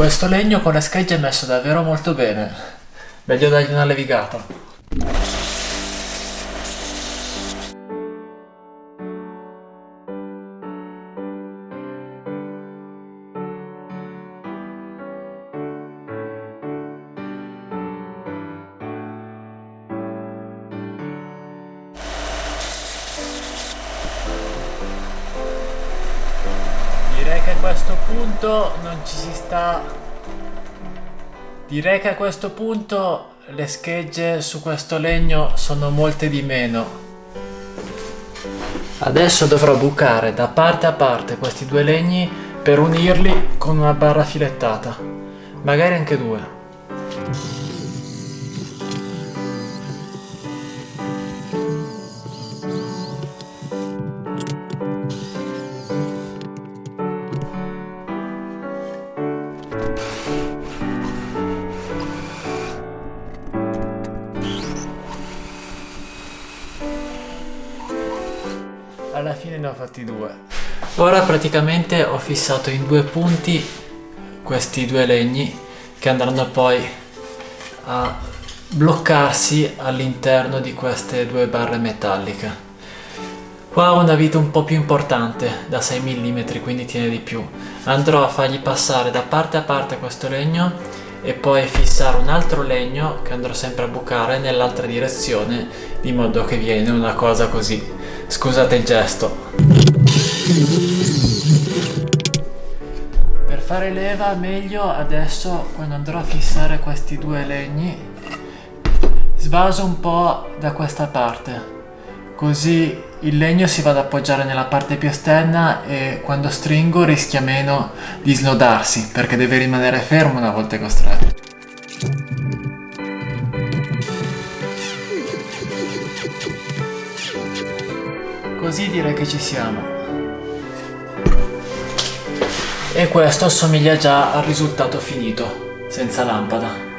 Questo legno con le schegge è messo davvero molto bene. Meglio dargli una levigata. Questo punto non ci si sta... Direi che a questo punto le schegge su questo legno sono molte di meno. Adesso dovrò bucare da parte a parte questi due legni per unirli con una barra filettata. Magari anche due. Alla fine ne ho fatti due. Ora praticamente ho fissato in due punti questi due legni che andranno poi a bloccarsi all'interno di queste due barre metalliche. Qua ho una vita un po' più importante, da 6 mm, quindi tiene di più. Andrò a fargli passare da parte a parte questo legno e poi fissare un altro legno che andrò sempre a bucare nell'altra direzione di modo che viene una cosa così Scusate il gesto. Per fare leva meglio adesso quando andrò a fissare questi due legni svaso un po' da questa parte così il legno si va ad appoggiare nella parte più esterna e quando stringo rischia meno di snodarsi perché deve rimanere fermo una volta costretto. Così direi che ci siamo. E questo assomiglia già al risultato finito, senza lampada.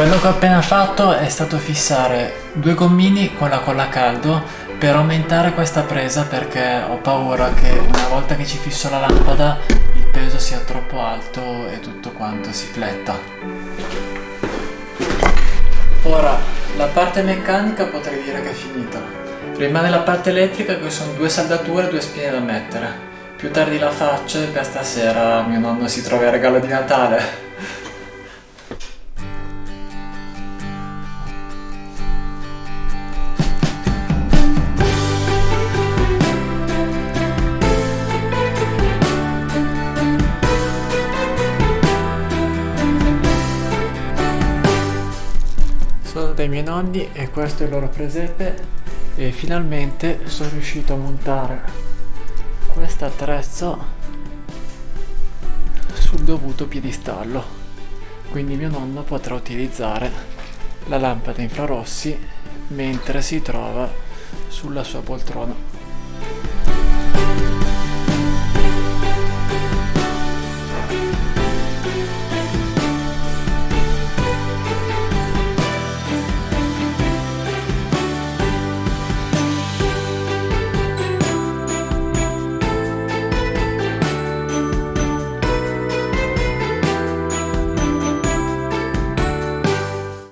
Quello che ho appena fatto è stato fissare due gommini con la colla a caldo per aumentare questa presa perché ho paura che una volta che ci fisso la lampada il peso sia troppo alto e tutto quanto si fletta. Ora, la parte meccanica potrei dire che è finita. Rimane la parte elettrica che sono due saldature e due spine da mettere. Più tardi la faccio e per stasera mio nonno si trova il regalo di Natale. Dai miei nonni e questo è il loro presepe e finalmente sono riuscito a montare questo attrezzo sul dovuto piedistallo. Quindi mio nonno potrà utilizzare la lampada infrarossi mentre si trova sulla sua poltrona